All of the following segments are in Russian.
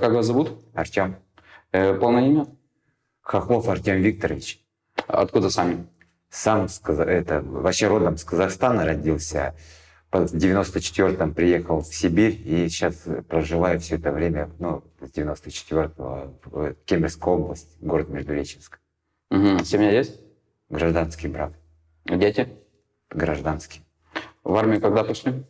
Как вас зовут? Артем. Э, полное имя? Хохлов Артем Викторович. Откуда сами? Сам это, вообще родом с Казахстана родился. В 94-м приехал в Сибирь и сейчас проживаю все это время, ну, с 94-го в Кемеровской области, город Междуреченск. Мгм. Семья есть? Гражданский брак, Дети? гражданский. В армию когда пошли?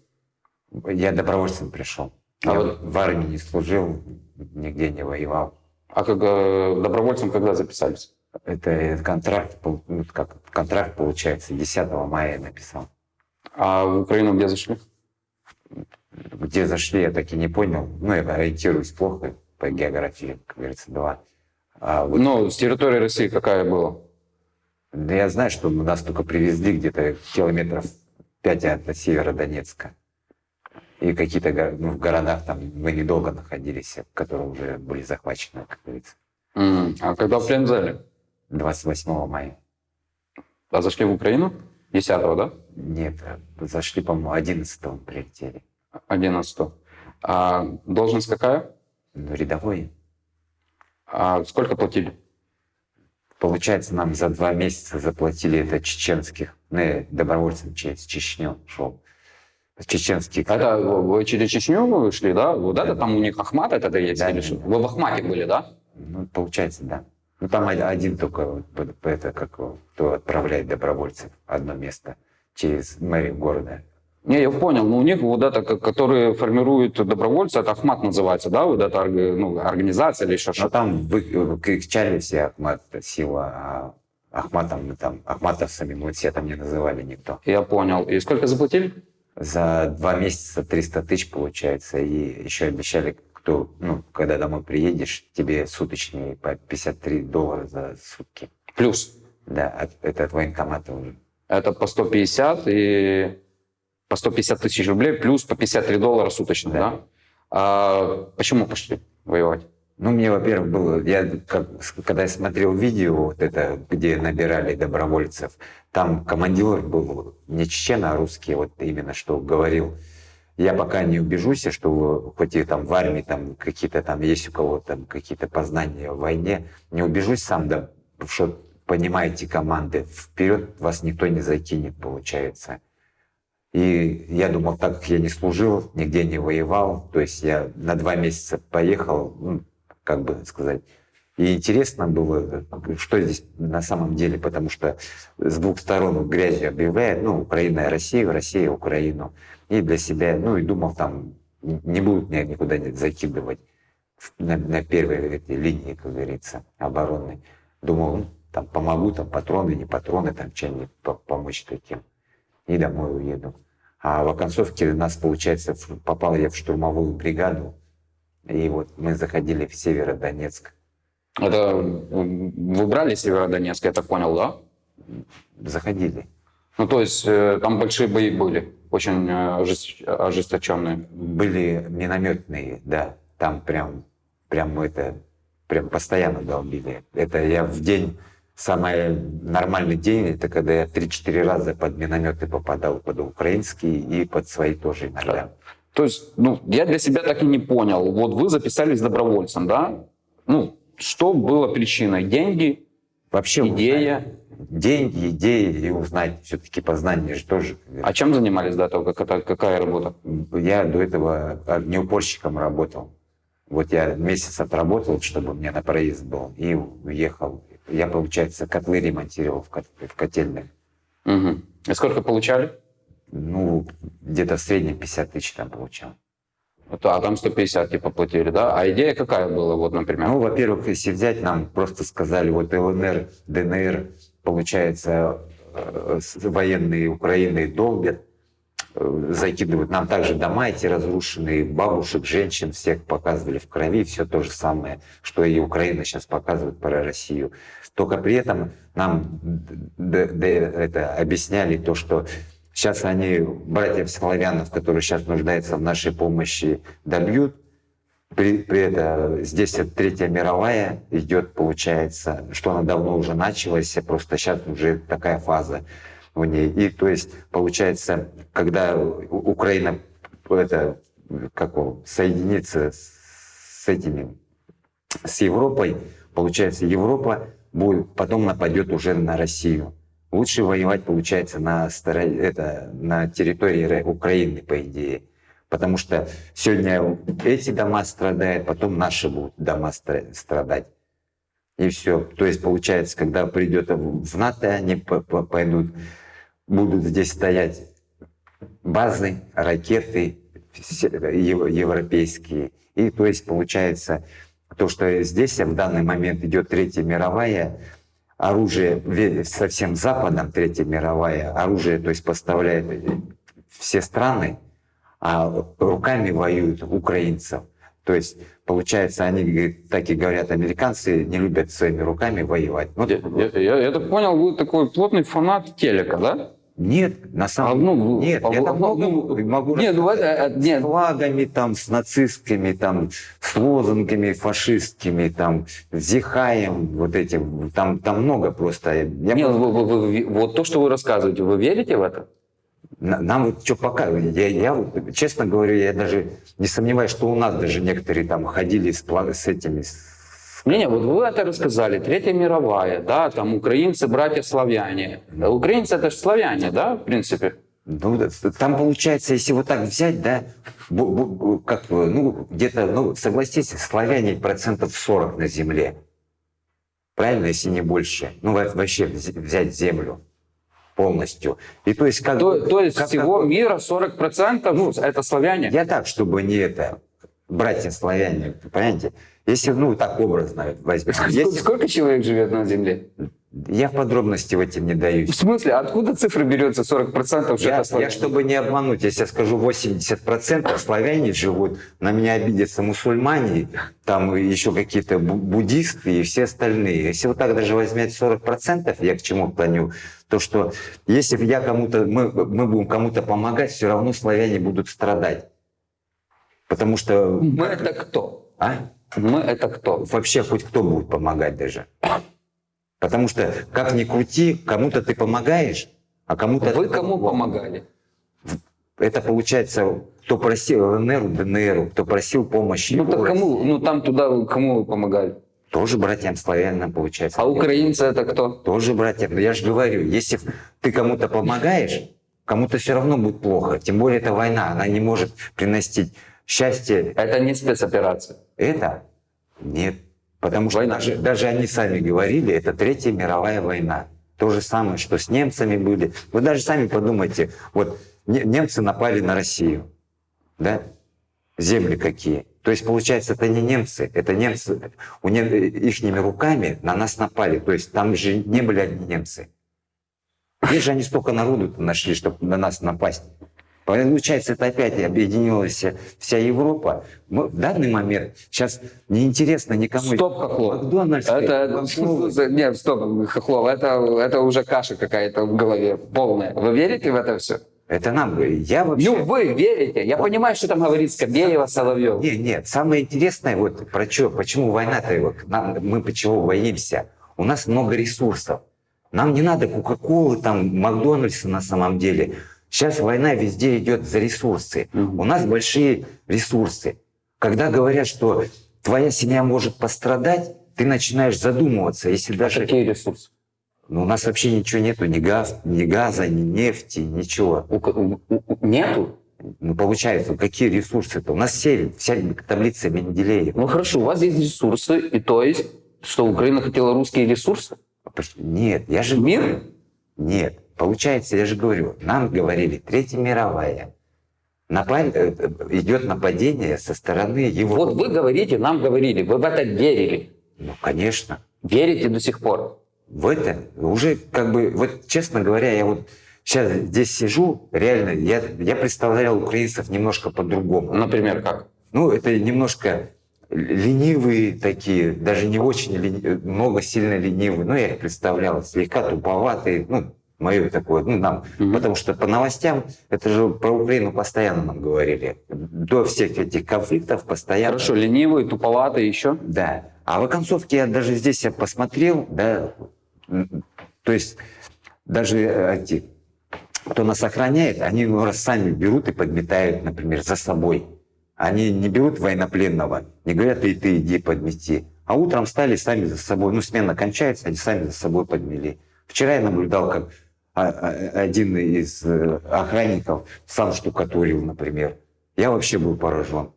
Я добровольцем пришел. А Я вот- в армии не служил, нигде не воевал. А как э, добровольцем когда записались? Это контракт, ну, как контракт получается, 10 мая я написал. А в Украину где зашли? Где зашли, я так и не понял. Ну, я ориентируюсь плохо по географии, как говорится, два. А вот, Ну, с территории России какая была? да я знаю, что нас только привезли где-то километров 5 от Северодонецка. И какие-то го- ну, в городах там мы недолго находились, которые уже были захвачены, как говорится, М, А когда в плен взяли? 28 мая. А зашли в Украину? 10 да? Нет, зашли, по-моему, 11 прилетели. 11 А должность какая? Ну, рядовой. А сколько платили? Получается, нам за два месяца заплатили это чеченских, ну, я добровольцем через Чечню шел. Чеченских. Это вы через Чечню вы шли, да? Вот это там у них Ахмат это есть? Да, или да, что? да. Вы в Ахмате были, да? Ну, получается, да. Ну, там од- один только, это, как кто отправляет добровольцев одно место через мэрию города. Не, я понял, но у них вот это, ко- которые формируют добровольцы, это Ахмат называется, да? Вот это ну, организация или еще что-то. там вы, кричали все Ахмат, сила, а Ахматом, мы там, ахматовцами мы все там не называли никто. Я понял. И сколько заплатили? За два месяца 300 тысяч получается, и еще обещали, кто, ну, когда домой приедешь, тебе суточные по 53 доллара за сутки. Плюс. Да, от- это от военкомата уже. Это по 150 и по 150 тысяч рублей, плюс по 53 доллара суточно, да? Да. А почему пошли воевать? Ну, мне, во-первых, было, я как, когда я смотрел видео, вот это, где набирали добровольцев, там командир был не чечен, а русский, вот именно что говорил, я пока не убежусь, что хоть и там в армии там какие-то там есть у кого там какие-то познания в войне, не убежусь сам, да, что понимаете команды, вперед вас никто не закинет, получается. И я думал, так как я не служил, нигде не воевал, то есть я на два месяца поехал, ну, как бы сказать, и интересно было, что здесь на самом деле, потому что с двух сторон грязью объявляет, ну, Украина и Россия, Россия Украину. И для себя, ну, и думал, там не будут меня никуда не закидывать на, на первой этой линии, как говорится, обороны. Думал, ну, там помогу, там патроны, не патроны, там чем-нибудь по- помочь таким. И домой уеду. А в оконцовке нас, получается, попал я в штурмовую бригаду. И вот мы заходили в Северодонецк. Это м, вы брали Северодонецк, я так понял, да? Заходили. Ну, то есть э, там большие бои были, очень э, ожест- ожесточенные. Были минометные, да. Там прям, прям это, прям постоянно долбили. Это я в день, самый нормальный день, это когда я 3-4 раза под минометы попадал, под украинские и под свои тоже иногда. То есть, ну, я для себя так и не понял. Вот вы записались добровольцем, да? Ну, что было причиной? Деньги, Вообще идея? узнать деньги, идеи и узнать все-таки познание же тоже. А чем занимались до этого? Как это, какая работа? Я до этого огнеупорщиком работал. Вот я месяц отработал, чтобы у меня на проезд был, и уехал. Я, получается, котлы ремонтировал в, кот- в котельных. Мгм. И сколько получали? Ну, где-то в среднем 50 тысяч там получал. Это- А там 150 типа платили, да? А идея какая была, вот, например? Ну, во-первых, если взять, нам просто сказали, вот ЛНР, ДНР, получается, э, военные Украины долбят, э, закидывают. Нам также дома эти разрушенные, бабушек, женщин всех показывали в крови, все то же самое, что и Украина сейчас показывает про Россию. Только при этом нам это объясняли то, что сейчас они, братьев славянов, которые сейчас нуждаются в нашей помощи, добьют, при, при этом здесь вот Третья мировая идет, получается, что она давно уже началась, просто сейчас уже такая фаза в ней. И то есть, получается, когда У- Украина это, как соединится с этими, с Европой, получается, Европа будет, потом нападет уже на Россию. Лучше воевать, получается, на, стороне, это, на территории Украины, по идее. Потому что сегодня эти дома страдают, потом наши будут дома страдать. И все. То есть, получается, когда придет в НАТО, они пойдут, будут здесь стоять базы, ракеты европейские. И то есть, получается, то, что здесь в данный момент идет Третья мировая, оружие совсем Западом, Третья мировая, оружие, то есть поставляет все страны, а руками воюют украинцев. То есть, получается, они так и говорят, американцы не любят своими руками воевать. Вот, я, я, я, я так понял, вы такой плотный фанат телека, да? Нет, на самом деле, а, ну, нет, а, я там много ну, могу нет, ну, нет. с флагами, там, с нацистскими, там, с лозунгами фашистскими, там, с зихаем, вот этим, там, там много просто. Я нет, просто... Вы, вы, вы, вот то, что вы рассказываете, вы верите в это? Нам вот что показывают. Я, я вот, честно говорю, я даже не сомневаюсь, что у нас даже некоторые там ходили с, с этими... Не, не, вот вы это рассказали, Третья мировая, да, там украинцы, братья славяне. Украинцы это же славяне, да, в принципе? Ну, там получается, если вот так взять, да, как, ну, где-то, ну, согласитесь, славяне процентов 40 на земле. Правильно, если не больше. Ну, вообще взять землю полностью. И то есть как то, то есть как всего такой, мира 40% ну, это славяне? Я так, чтобы не это, братья славяне, понимаете? Если, ну, так образно возьмем. Если... Сколько человек живет на Земле? Я в подробности в этом не даюсь. В смысле? Откуда цифра берется 40% я, я, чтобы не обмануть, если я скажу 80% славяне живут, на меня обидятся мусульмане, там еще какие-то буддисты и все остальные. Если вот так даже возьмете 40%, я к чему клоню, то что если я кому-то, мы, мы будем кому-то помогать, все равно славяне будут страдать. Потому что... Мы это кто? А? Мы это кто? Вообще хоть кто будет помогать даже. Потому что, как ни крути, кому-то ты помогаешь, а кому-то... Вы кому помогали? Это получается, кто просил ЛНР, ДНР, кто просил помощи. Ну так кому? Ну там туда кому вы помогали? Тоже братьям славянам получается. А украинцы это кто? Тоже братьям. Я же говорю, если ты кому-то помогаешь, кому-то все равно будет плохо. Тем более это война, она не может приносить счастье. Это не спецоперация. Это? Нет. Потому что даже, даже они сами говорили, это Третья мировая война. То же самое, что с немцами были. Вы даже сами подумайте, вот немцы напали на Россию, да? Земли какие. То есть, получается, это не немцы, это немцы, у нем, ихними руками на нас напали. То есть, там же не были одни немцы. Где же они столько народу нашли, чтобы на нас напасть? Получается, это опять объединилась вся Европа. Мы, в данный момент сейчас неинтересно никому. Стоп, Хохлов. Макдональдс. Это, нет, стоп, Хохлов, это, это уже каша какая-то в голове полная. Вы верите в это все? Это нам, я вообще... Ну, вы верите. Я вот. понимаю, что там говорит Скобеева, Соловьев. Нет, нет, самое интересное, вот про что, почему война-то, вот, нам, мы почему боимся? У нас много ресурсов. Нам не надо Кока-Колы, там, Макдональдса на самом деле. Сейчас война везде идет за ресурсы. У нас большие ресурсы. Когда говорят, что твоя семья может пострадать, ты начинаешь задумываться, если а даже... Какие ресурсы? Ну, у нас вообще ничего нету, ни, газ, ни газа, ни нефти, ничего. У, у, у, нету? Ну, получается, какие ресурсы-то? У нас все, вся таблица Менделеева. Ну, хорошо, у вас есть ресурсы, и то есть, что Украина хотела русские ресурсы? Нет, я же... Мир? Нет. Получается, я же говорю, нам говорили, Третья мировая, Напад... Э, идет нападение со стороны его... Вот вы говорите, нам говорили, вы в это верили. Ну, конечно. Верите до сих пор? В это уже как бы, вот честно говоря, я вот сейчас здесь сижу, реально, я, я представлял украинцев немножко по-другому. Например, как? Ну, это немножко ленивые такие, даже не очень лени... много сильно ленивые, но я их представлял, слегка туповатые, ну, мое такое, ну, нам, угу. потому что по новостям, это же про Украину постоянно нам говорили. До всех этих конфликтов постоянно. Хорошо, ленивые, туповатые еще? Да. А в оконцовке я даже здесь я посмотрел, да, то есть даже э, эти, кто нас охраняет, они ну, раз сами берут и подметают, например, за собой. Они не берут военнопленного, не говорят, и ты иди подмети. А утром стали сами за собой, ну, смена кончается, они сами за собой подмели. Вчера я наблюдал, как один из э, охранников сам штукатурил, например. Я вообще был поражен.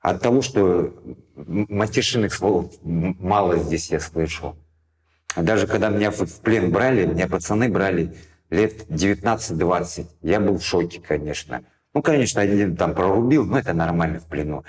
От того, что матершинных слов мало здесь я слышал. Даже когда меня в плен брали, меня пацаны брали лет 19-20, я был в шоке, конечно. Ну, конечно, один там прорубил, но это нормально в плену.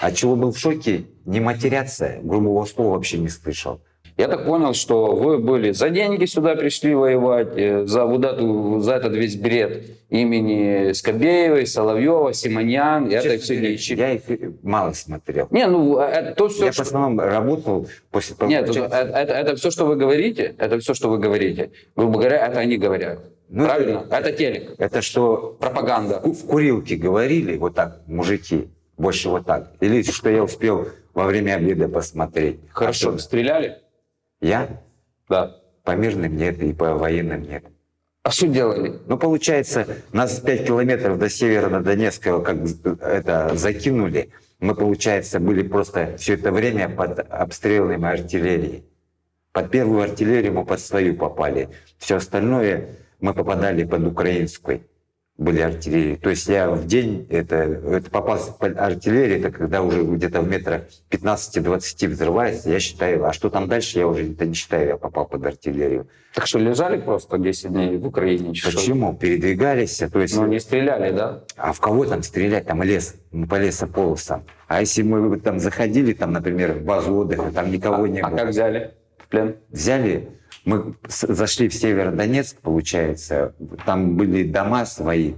А чего был в шоке, не матеряться, грубого слова вообще не слышал. Я так понял, что вы были за деньги сюда пришли воевать, э, за вот эту, за этот весь бред имени Скобеевой, Соловьева, Симоньян, это все вещи. Я их мало смотрел. Не, ну это то все. Я что... в основном работал после Нет, это, это, это все, что вы говорите, это все, что вы говорите. Грубо говоря, это они говорят. Ну, Правильно? Это, это телек. Это что? Пропаганда. В курилке говорили вот так, мужики, больше вот так. Или что я успел во время обеда посмотреть. Хорошо. А Стреляли? Я? Да. По мирным нет и по военным нет. А что делали? Ну, получается, нас 5 километров до севера на Донецкого как это закинули. Мы, получается, были просто все это время под обстрелами артиллерии. Под первую артиллерию мы под свою попали. Все остальное мы попадали под украинской были артиллерии. То есть я в день, это, это попался под артиллерию, это когда уже где-то в метрах 15-20 взрывается, я считаю, а что там дальше, я уже это не считаю, я попал под артиллерию. Так что лежали просто 10 дней в Украине? Почему? Передвигались, то есть... Ну не стреляли, да? А в кого там стрелять? Там лес, мы по лесополосам. А если мы там заходили, там, например, в базу отдыха, там никого а, не а было. А как взяли в плен? Взяли мы зашли в Северодонецк, получается, там были дома свои.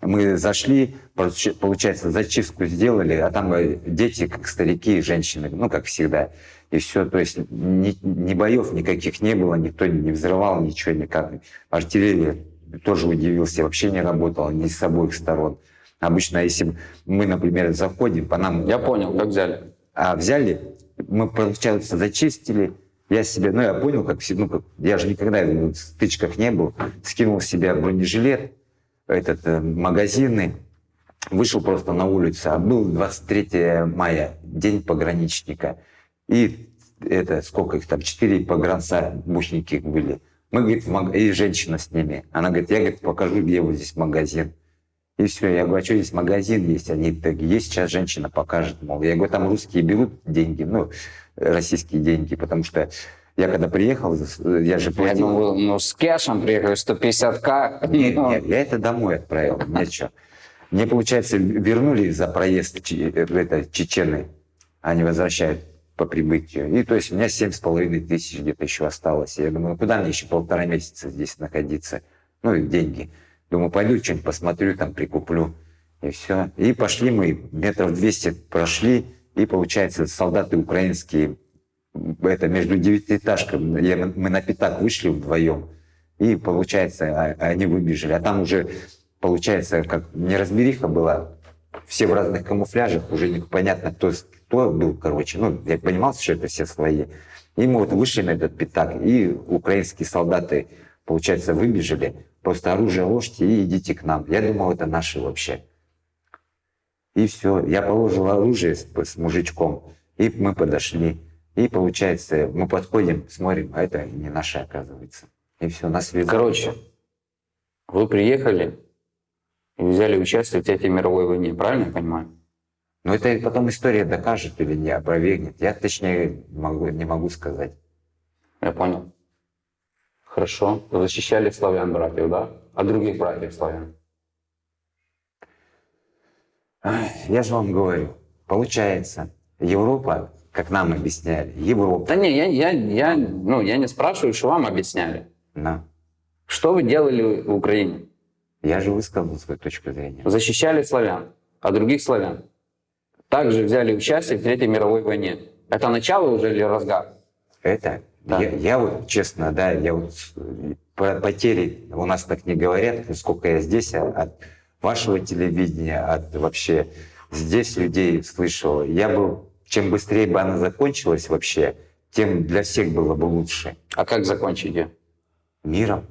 Мы зашли, получается, зачистку сделали, а там э, дети, как старики, женщины, ну, как всегда. И все, то есть ни, ни боев никаких не было, никто не взрывал, ничего никак. Артиллерия тоже удивился, вообще не работала ни с обоих сторон. Обычно, если мы, например, заходим, по нам... Я понял, как взяли. А взяли, мы, получается, зачистили, я себе, ну я понял, как, ну, как я же никогда в стычках не был, скинул себе бронежилет, этот, э, магазины, вышел просто на улицу, а был 23 мая, день пограничника, и это, сколько их там, четыре погранца, бушники были. Мы, говорит, маг... и женщина с ними. Она говорит, я, говорит, покажу, где вот здесь магазин. И все, я говорю, а что здесь магазин есть? Они так, есть, сейчас женщина покажет, мол. Я говорю, там русские берут деньги, ну, российские деньги, потому что я когда приехал, я же. Я думал, ну, с кэшем приехали, 150к. Нет, нет, я это домой отправил, нет что. Мне, получается, вернули за проезд это, чечены, они возвращают по прибытию. И то есть у меня семь с половиной тысяч где-то еще осталось. Я думаю, ну, куда мне еще полтора месяца здесь находиться? Ну, и деньги. Думаю, пойду что-нибудь посмотрю, там прикуплю. И все. И пошли мы, метров 200 прошли, и получается, солдаты украинские, это между девятиэтажками, мы на пятак вышли вдвоем, и получается, а, они выбежали. А там уже, получается, как неразбериха была, все в разных камуфляжах, уже непонятно, кто, кто был, короче. Ну, я понимал, что это все свои. И мы вот вышли на этот пятак, и украинские солдаты, получается, выбежали. Просто оружие ложьте и идите к нам. Я думал, это наши вообще. И все. Я положил оружие с, с мужичком, и мы подошли. И получается, мы подходим, смотрим, а это не наше, оказывается. И все, нас везут. Короче, вы приехали и взяли участие в Третьей мировой войне, правильно я понимаю? Ну, это потом история докажет или не опровергнет. Я точнее могу, не могу сказать. Я понял. Хорошо. защищали славян братьев, да? А других братьев славян? Я же вам говорю, получается, Европа, как нам объясняли, Европа. Да не, я, я, я, ну, я не спрашиваю, что вам объясняли. Да. Что вы делали в Украине? Я же высказал свою точку зрения. Защищали славян, а других славян. Также взяли участие в Третьей мировой войне. Это начало уже или разгар? Это да. Я, я вот, честно, да, я вот про потери у нас так не говорят, сколько я здесь а от вашего телевидения, от вообще здесь людей слышал. Я бы, чем быстрее бы она закончилась вообще, тем для всех было бы лучше. А как закончить ее? Миром.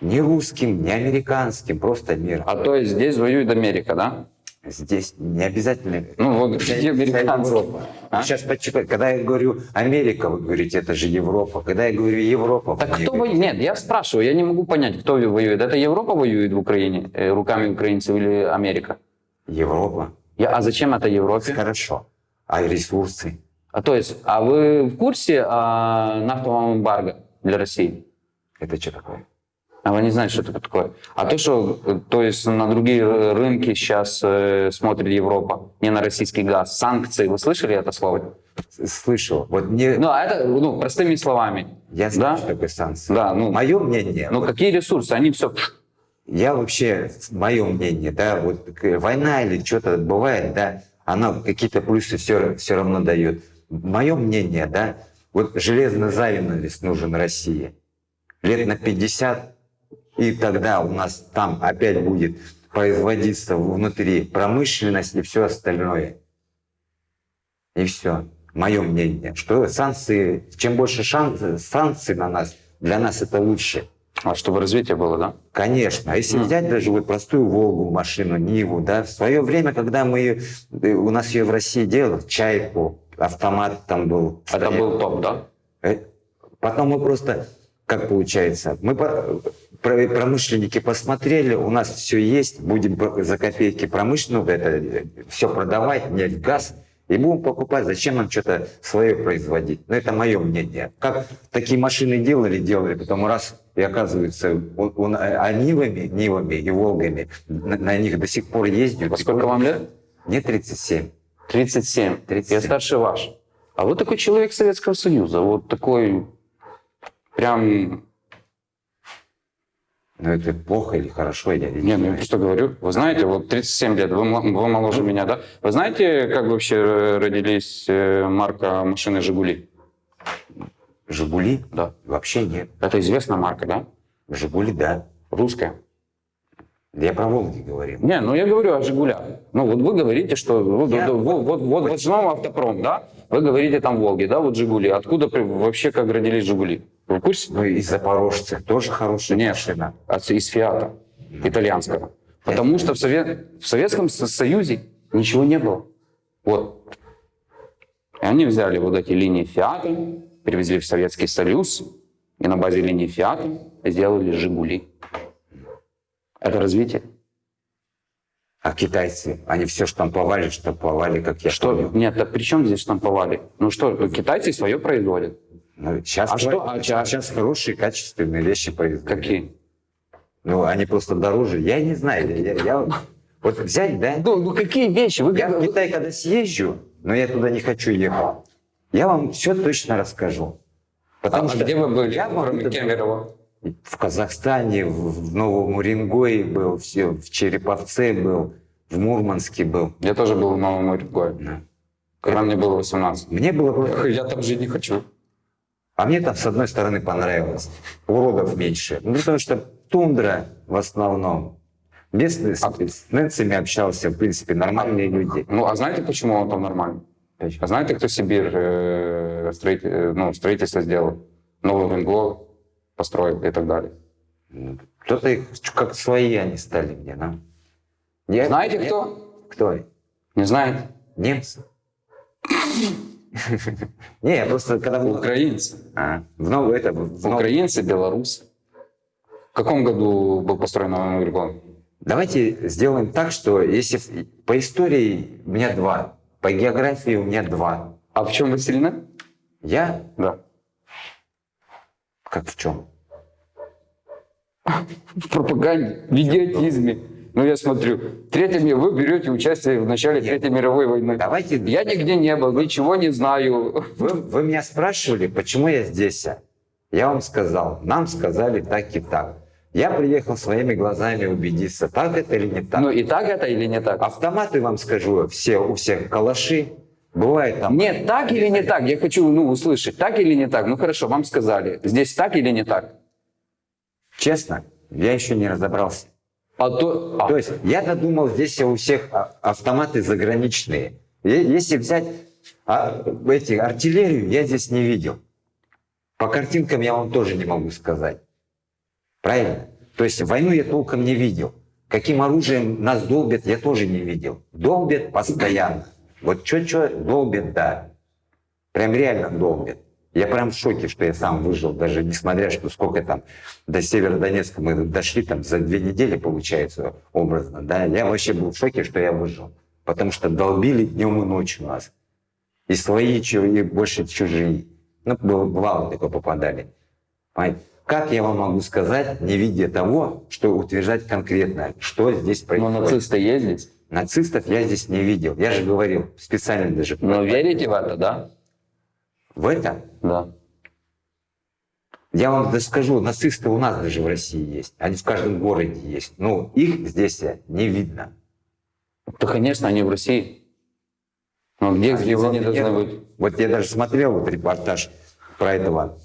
Не русским, не американским, просто миром. А то есть здесь воюет Америка, да? Здесь не обязательно. Ну, вся американцы. Европа. А? Сейчас почему- когда я говорю Америка, вы говорите, это же Европа. Когда я говорю Европа, Так кто воюет? Нет, я спрашиваю, я не могу понять, кто воюет. Это Европа воюет в Украине э, руками украинцев или Америка? Европа. Я- а зачем это Европе? Хорошо. А ресурсы? А то есть, а вы в курсе о нафтовом эмбарго для России? Это что такое? А вы не знаете, что это такое? А то, что, то есть на другие ры- рынки сейчас э, смотрит Европа, не на российский газ. Санкции, вы слышали это слово? Слышал. Вот мне, Ну, а это, ну, простыми словами. я знаю, да? что такое санкции. Да, ну, Мое мнение, ну вот какие ресурсы? Они все... я вообще, мое мнение, да, вот война или что-то бывает, да, она какие-то плюсы все, все равно дает. Мое мнение, да, вот железный занавес нужен России. Лет на 50, и тогда у нас там опять будет производиться внутри промышленность и все остальное. И все. Мое мнение, что санкции, чем больше шан- санкций на нас, для нас это лучше. А чтобы развитие было, да? Конечно. А если Мгм. взять даже вот простую Волгу, машину, Ниву, да, в свое время, когда мы, э, у нас ее в России делали, Чайку, автомат там был. Это стоял. был топ, да? Э, Потом мы просто, как получается, мы промышленники посмотрели, у нас все есть, будем за копейки промышленную это все продавать, нефть, газ, и будем покупать. Зачем нам что-то свое производить? Ну, это мое мнение. Как такие машины делали, делали, потом раз, и оказывается, он, он- а Нивами, Нивами и Волгами на, на них до сих пор ездят. Во сколько вам лет? Мне 37. 37. 37. Я старше ваш. А вы такой человек Советского Союза. Вот такой прям... Но это плохо или хорошо, я не ну я просто говорю. Вы знаете, вот 37 лет, вы, вы моложе меня, да? Вы знаете, как вообще э, родились э, марка машины «Жигули»? Жигули? Да. Вообще нет. Это известная марка, да? Жигули, да. Русская. Я про Волги говорил. Не, ну я говорю о «Жигулях». Ну вот вы говорите, что вот, Я- вот, вот, вот, вот, снова автопром, да? Вы говорите там «Волги», да, вот «Жигули». Откуда вообще как родились «Жигули»? Вы в курсе? Ну и запорожцы тоже хорошая Нет. машина. От- из «Фиата» итальянского. Потому что в, Сове- в Советском Со- Союзе ничего не было. Вот. И они взяли вот эти линии «Фиата», привезли в Советский Союз, и на базе линии «Фиата» сделали «Жигули». Это развитие. А китайцы, они все штамповали, штамповали, как я Что? помню. Нет, так при чем здесь штамповали? Ну что, китайцы свое производят. Ну, сейчас, А что? А ча- сейчас хорошие, качественные вещи производят. Какие? Ну, они просто дороже. Я не знаю. Я, я- я- вот взять, да? Ну, ну какие вещи? Вы Я в Китай, когда съезжу, но я туда не хочу ехать, я вам все точно расскажу. Потому А что где вы были, я вам кроме это- Кемерово? В Казахстане, в, в Новом Уренгое был, все, в Череповце был, в Мурманске был. Я тоже был в Новом Уренгое, Да. когда мне было 18. Мне было просто... Я там жить не хочу. А мне там, с одной стороны, понравилось. Уродов меньше. Ну, потому что тундра в основном. Местные А- с ненцами общался, в принципе, нормальные люди. Ну, а знаете, почему он там нормально? А знаете, кто Сибирь э, строит- э, ну, строительство сделал? Новый Венго построил и так далее. Кто-то их как свои они стали мне, да? Я- Знаете, я- кто? Кто? Не знаете? Немцы? Не, я просто когда... Украинцы. А, в новом... Это, в Украинцы, белорусы. В каком году был построен Новый Венго? Давайте сделаем так, что если по истории у меня два, по географии у меня два. А в чем вы сильны? Я Да. как в чем? В пропаганде, в идиотизме. Ну, я смотрю, Третья ми- вы берете участие в начале Нет. Третьей мировой войны. Давайте Я нигде не был, ничего не знаю. Вы, вы меня спрашивали, почему я здесь? Я вам сказал, нам сказали так и так. Я приехал своими глазами убедиться, так это или не так. Ну, и так это или не так? Автоматы, вам скажу, все, у всех калаши. Бывает там... Нет, так или не так? Я хочу ну, услышать, так или не так? Ну хорошо, вам сказали. Здесь так или не так? Честно, я еще не разобрался. А то... а, То есть я-то думал, здесь у всех а- автоматы заграничные. Если взять а, эти, артиллерию, я здесь не видел. По картинкам я вам тоже не могу сказать. Правильно? То есть войну я толком не видел. Каким оружием нас долбят, я тоже не видел. Долбят постоянно. Вот что-что, долбят, да. Прям реально долбят. Я прям в шоке, что я сам выжил, даже несмотря, что сколько там до Северодонецка мы дошли, там за две недели, получается, образно, да, я вообще был в шоке, что я выжил. Потому что долбили днем и ночью нас. И свои, и больше чужие. Ну, бывало такое попадали. Понимаете? Как я вам могу сказать, не видя того, что утверждать конкретно, что здесь Но происходит? нацисты есть здесь? Нацистов я здесь не видел. Я же говорил, специально даже. Но верите в это, да? В это? Да. Я вам даже скажу, нацисты у нас даже в России есть. Они в каждом городе есть. Но их здесь не видно. Да, конечно, они в России. Но где, где Его они должны быть? Вот я даже смотрел вот репортаж про этого,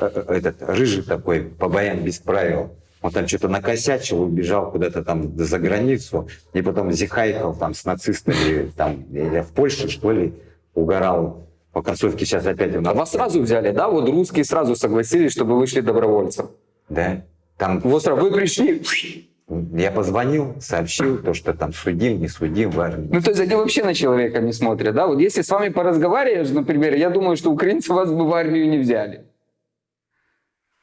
э, э, этот рыжий такой, по боям без правил. Он там что-то накосячил, убежал куда-то там за границу, и потом зихайкал там с нацистами, там, или в Польше, что ли, угорал. По концовке сейчас опять у А вас сразу взяли, да? Вот русские сразу согласились, чтобы вышли добровольцем. Да? Там Вот сразу вы пришли. я позвонил, сообщил, то, что там судим, не судим в армии. Ну, то есть они вообще на человека не смотрят, да? Вот если с вами поразговариваешь, например, я думаю, что украинцы вас бы в армию не взяли.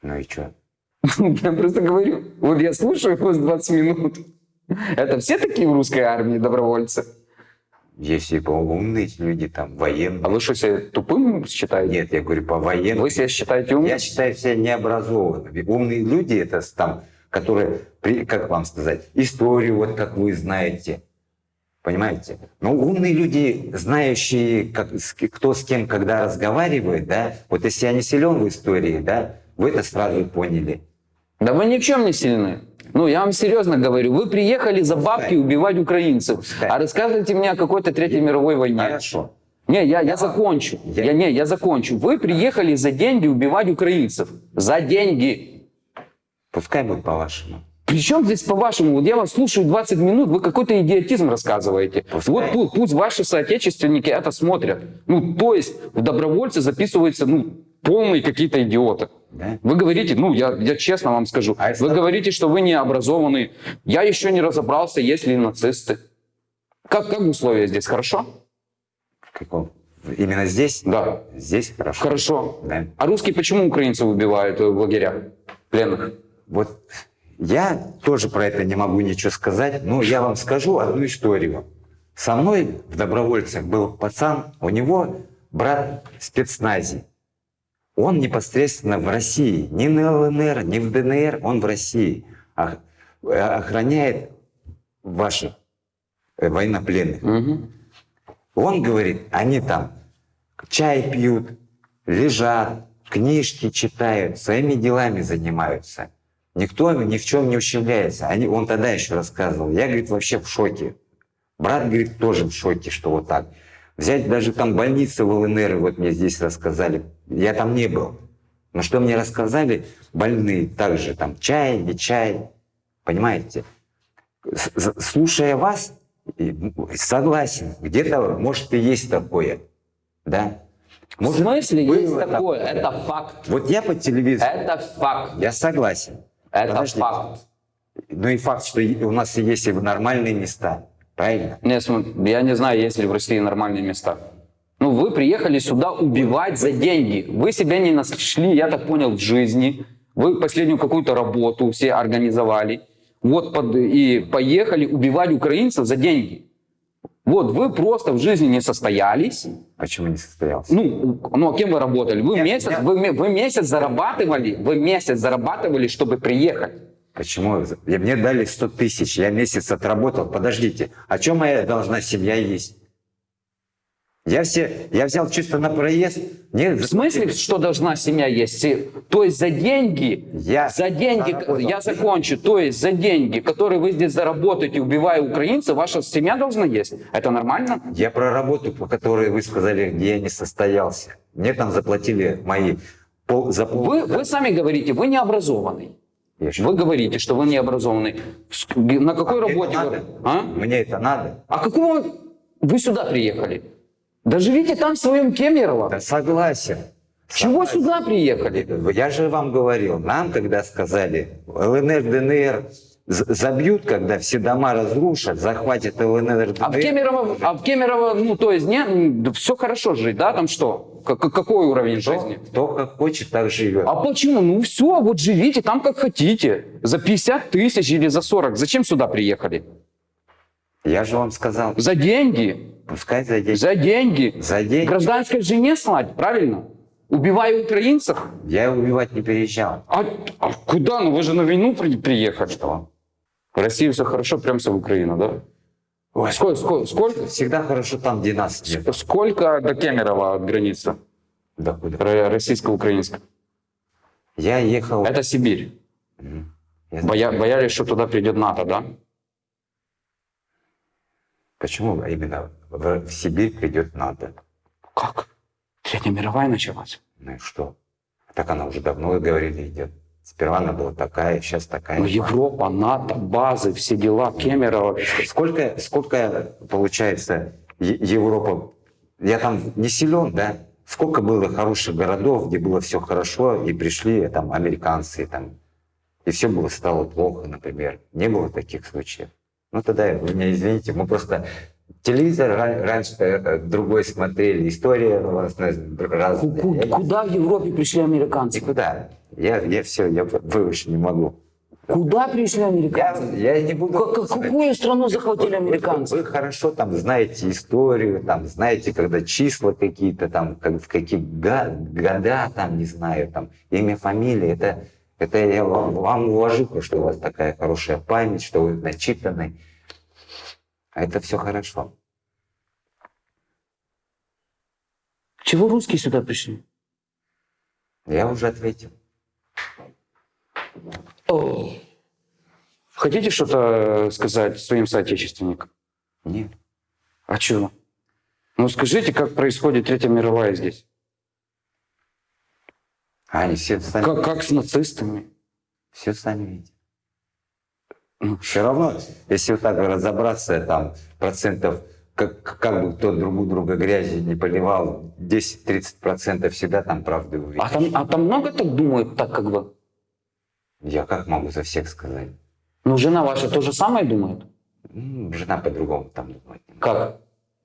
Ну и что? Я просто говорю, вот я слушаю вас 20 минут. Это все такие в русской армии добровольцы? Есть и умные люди, там, военные. А вы что, себя тупым считаете? Нет, я говорю по военным. Вы себя считаете умным? Я считаю себя необразованными. Умные люди это там, которые, как вам сказать, историю, вот как вы знаете. Понимаете? Но умные люди, знающие, как, кто с кем когда разговаривает, да, вот если я не силен в истории, да, вы это сразу поняли. Да вы ни в чем не сильны. Ну, я вам серьезно говорю, вы приехали за бабки убивать украинцев, а рассказывайте мне о какой-то Третьей мировой войне. Хорошо. Не, я, я закончу. Я- Я... не, я закончу. Вы приехали за деньги убивать украинцев. За деньги. Пускай будет по-вашему. Причем здесь по-вашему? Вот я вас слушаю 20 минут, вы какой-то идиотизм рассказываете. Пускай. Вот пу- пусть ваши соотечественники это смотрят. Ну, то есть в добровольцы записываются, ну, полные какие-то идиоты. Да? Вы говорите, ну, я, я честно вам скажу, А вы говорите, что вы не образованный. Я еще не разобрался, есть ли нацисты. Как, как условия здесь, хорошо? В каком? Именно здесь? Да. Здесь хорошо. Хорошо. Да. А русские почему украинцев убивают в лагерях пленных? Вот я тоже про это не могу ничего сказать, но я вам скажу одну историю. Со мной в добровольцах был пацан, у него брат в спецназе. Он непосредственно в России, ни на ЛНР, ни в ДНР, он в России. Э, Охраняет ваших э, военнопленных. Мгм. Он говорит, они там чай пьют, лежат, книжки читают, своими делами занимаются. Никто ни в чем не ущемляется. Они, он тогда еще рассказывал. Я, говорит, вообще в шоке. Брат, говорит, тоже в шоке, что вот так. Взять даже там больницы в ЛНР, вот мне здесь рассказали. Я там не был. Но что мне рассказали, больные также там чай, не чай. Понимаете? Слушая вас, м, согласен, где-то, может, и есть такое. Да? В Может, смысле есть было такое? Это факт. Вот я по телевизору, Это факт. я согласен. Это Подождите. факт. Ну и факт, что у нас есть и нормальные места. Правильно? Не, см- я не знаю, есть ли в России нормальные места. Ну, вы приехали сюда убивать за деньги. Вы себя не нашли, я так понял, в жизни. Вы последнюю какую-то работу все организовали. Вот под, и поехали убивать украинцев за деньги. Вот вы просто в жизни не состоялись. Почему не состоялся? Ну, ну а кем вы работали? Вы Я- месяц, я- вы, вы месяц зарабатывали, вы месяц зарабатывали, чтобы приехать. Почему? Я- Мне дали 100 тысяч, я месяц отработал. Подождите, о чем моя должна семья есть? Я, все, я взял чисто на проезд. Мне В смысле, что должна семья есть? То есть за деньги, Я за деньги, заработал. я закончу, то есть за деньги, которые вы здесь заработаете, убивая украинцев, ваша семья должна есть? Это нормально? Я про работу, по которой вы сказали, где я не состоялся. Мне там заплатили мои пол, за пол... Вы, вы сами говорите, вы не образованный. Вы говорите, что вы не образованный. На какой мне работе это вы? А? Мне это надо? А какого вы сюда приехали? Да живите там в своем Кемерово. Да согласен. Чего Согласен. сюда приехали? Я же вам говорил, нам когда сказали ЛНР, ДНР, забьют, когда все дома разрушат, захватят ЛНР. А в ДНР. Кемерово, а в Кемерово, ну, то есть, нет, все хорошо жить, да, там что? К- к- какой уровень Кто, жизни? кто как хочет, так живет. А почему? Ну все, вот живите там как хотите. За 50 тысяч или за 40. Зачем сюда приехали? Я же вам сказал, За деньги. пускай за деньги. За деньги. За деньги. Гражданской жене слать, правильно? Убивая украинцев. Я убивать не переезжал. А, а куда? Ну вы же на войну при- приехали. Что? В России все хорошо, прям все в Украину, да? Ой, Сколько, сколько, сколько, Всегда хорошо там, где нас нет. сколько до Кемерово от границы? Да куда? Ро- Российско-украинской. Я ехал... Это Сибирь. Я- Боя- боялись, что туда придет НАТО, да? Почему именно в, Сибирь придет НАТО? Как? Третья мировая началась. Ну и что? Так она уже давно, говорили, идет. Сперва она была такая, сейчас такая. Ну, Европа, НАТО, базы, все дела, Кемерово. Сколько, сколько получается Европа? Я там не силен, да? Сколько было хороших городов, где было все хорошо, и пришли там американцы, там, и все было стало плохо, например. Не было таких случаев. Ну тогда вы меня извините, мы просто телевизор ра- раньше э, другой смотрели, история у вас э, разная. Куда в Европе пришли американцы? Никуда. Я, я все, я вы- выше не могу. Куда пришли Я, американцы? я не буду... Ка- ка- Какую страну захватили американцы? Вы, вы хорошо там знаете историю, там знаете, когда числа какие-то там, как, в какие га- года, там, не знаю, там, имя, фамилия, это, это я вам, вам уважуха, что у вас такая хорошая память, что вы начитаны. А это все хорошо. Чего русские сюда пришли? Я уже ответил. Хотите что-то сказать своим соотечественникам? Нет. А чего? Ну скажите, как происходит Третья мировая здесь? А они все сами, Как, как с нацистами? все сами видят. Ну, Все равно, если вот так разобраться, там процентов, как, как бы кто друг друга грязи не поливал, 10-30 процентов всегда там правды увидишь. А там, а там много так думают, так как вы? Я как могу за всех сказать? Ну, жена ваша то же самое думает? Жена по-другому там думает. Как?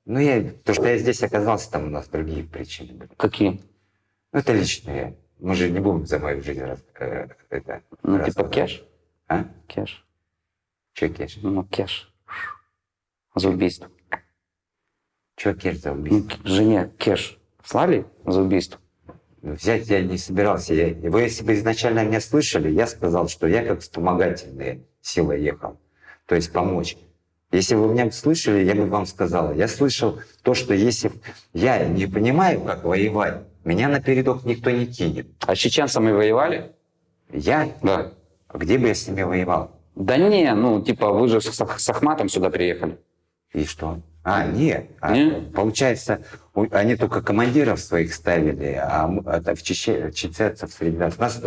Ну, я, то, что я здесь оказался, там у нас другие причины были. Какие? Ну, это личные. Мы же не будем за мою жизнь раз, э, это, Ну, типа рассказывать. кеш? А? Кеш. Че кеш? Ну, кеш. За убийство. Че кеш за Ну, убийство? к- жене кеш слали за убийство? Взять я не собирался. Я, вы, если бы изначально меня слышали, я сказал, что я как вспомогательная сила ехал. То есть помочь. Если бы вы меня слышали, я бы вам сказал. Я слышал то, что если я не понимаю, как воевать, меня на передок никто не кинет. А с чеченцами воевали? Я? Да. А Где бы я с ними воевал? Да не, ну, типа, вы же с, с Ахматом сюда приехали. И что? А, нет. А? Получается, они только командиров своих ставили, а это в Чече, чеченцев среди нас. нас.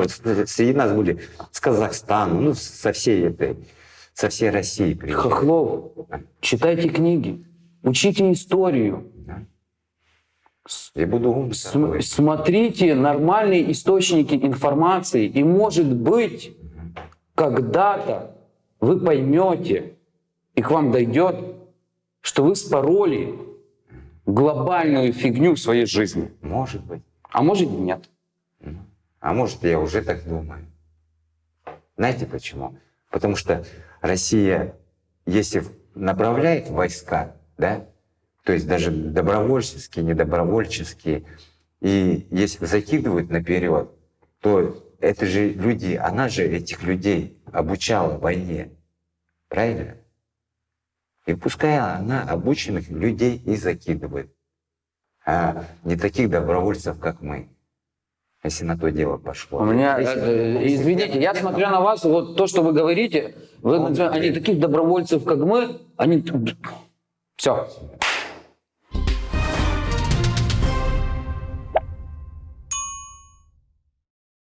Среди нас были с Казахстана, ну, со всей этой, со всей России приезжали. Хохлов, читайте книги, учите историю, Да. Я буду умный См- такой. смотрите нормальные источники информации, и, может быть, когда-то вы поймете, и к вам дойдет, что вы спороли глобальную фигню в своей жизни. Может быть. А может и нет. А может, я уже так думаю. Знаете почему? Потому что Россия, если направляет войска, да, то есть даже добровольческие, недобровольческие, и если закидывают наперед, то это же люди, она же этих людей обучала войне. Правильно? И пускай она обученных людей и закидывает, а не таких добровольцев, как мы, если на то дело пошло. У меня, Если- э, извините, я смотрю на вас, вот то, что вы говорите, вы, Он- они таких добровольцев, как мы, они... Все.